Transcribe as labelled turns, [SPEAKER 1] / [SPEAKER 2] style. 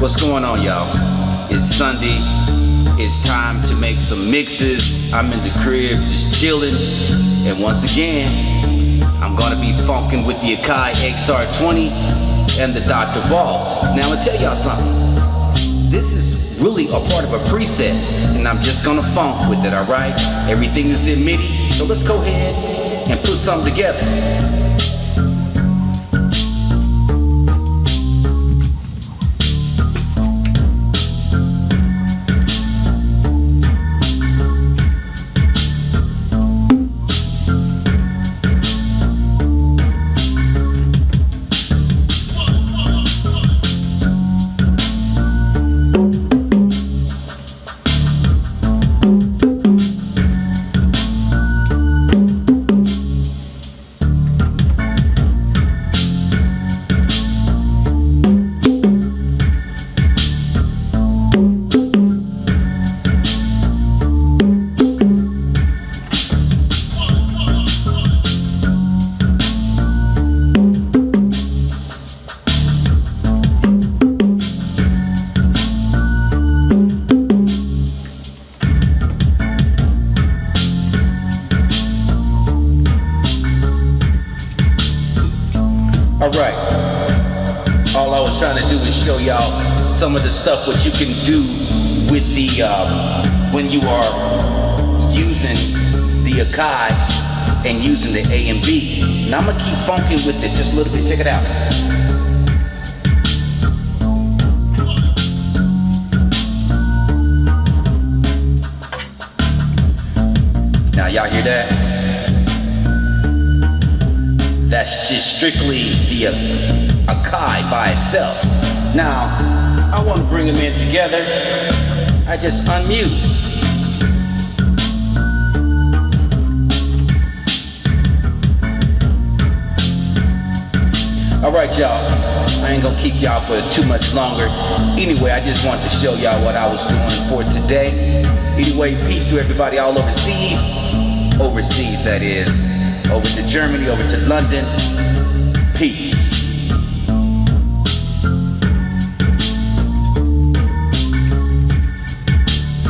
[SPEAKER 1] What's going on, y'all? It's Sunday. It's time to make some mixes. I'm in the crib just chilling. And once again, I'm gonna be funking with the Akai XR20 and the Dr. Boss. Now, I'm gonna tell y'all something. This is really a part of a preset, and I'm just gonna funk with it, alright? Everything is in MIDI, so let's go ahead and put something together. All right. All I was trying to do is show y'all some of the stuff what you can do with the um, when you are using the Akai and using the A and B. Now I'm gonna keep funking with it just a little bit. Check it out. Now y'all hear that? That's just strictly the uh, Akai by itself. Now, I want to bring them in together. I just unmute. All right, y'all. I ain't gonna keep y'all for too much longer. Anyway, I just want to show y'all what I was doing for today. Anyway, peace to everybody all overseas. Overseas, that is over to Germany, over to London. Peace.